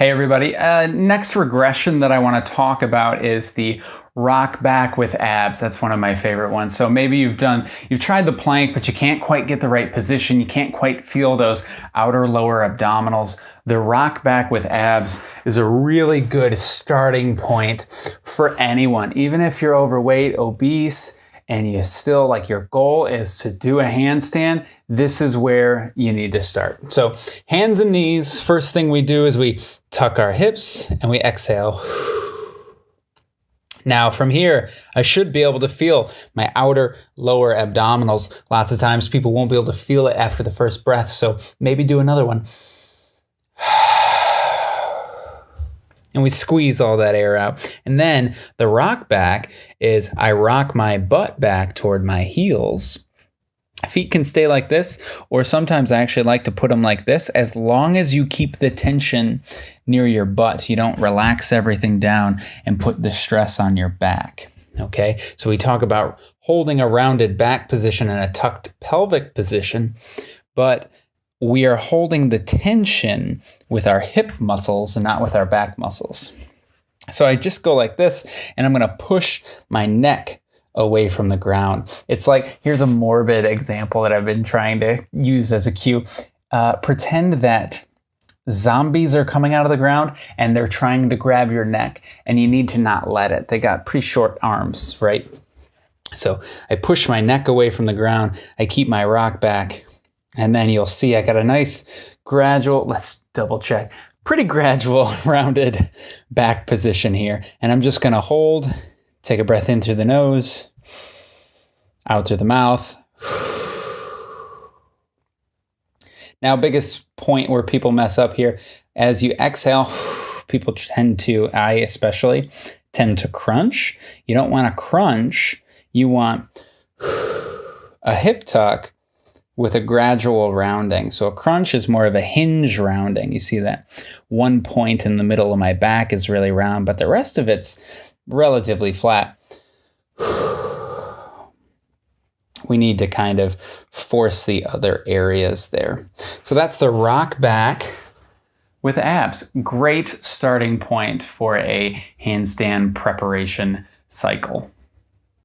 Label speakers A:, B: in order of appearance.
A: Hey everybody, uh, next regression that I want to talk about is the rock back with abs. That's one of my favorite ones. So maybe you've done, you've tried the plank, but you can't quite get the right position. You can't quite feel those outer lower abdominals. The rock back with abs is a really good starting point for anyone, even if you're overweight, obese, and you still like your goal is to do a handstand, this is where you need to start. So hands and knees, first thing we do is we tuck our hips and we exhale. Now from here, I should be able to feel my outer lower abdominals. Lots of times people won't be able to feel it after the first breath, so maybe do another one. and we squeeze all that air out. And then the rock back is I rock my butt back toward my heels. Feet can stay like this, or sometimes I actually like to put them like this as long as you keep the tension near your butt. You don't relax everything down and put the stress on your back. Okay, so we talk about holding a rounded back position and a tucked pelvic position, but we are holding the tension with our hip muscles and not with our back muscles. So I just go like this and I'm going to push my neck away from the ground. It's like, here's a morbid example that I've been trying to use as a cue. Uh, pretend that zombies are coming out of the ground and they're trying to grab your neck and you need to not let it. They got pretty short arms, right? So I push my neck away from the ground. I keep my rock back and then you'll see I got a nice gradual, let's double check, pretty gradual rounded back position here. And I'm just gonna hold, take a breath in through the nose, out through the mouth. Now, biggest point where people mess up here, as you exhale, people tend to, I especially, tend to crunch. You don't want to crunch. You want a hip tuck with a gradual rounding. So a crunch is more of a hinge rounding. You see that one point in the middle of my back is really round, but the rest of it's relatively flat. We need to kind of force the other areas there. So that's the rock back with abs. Great starting point for a handstand preparation cycle.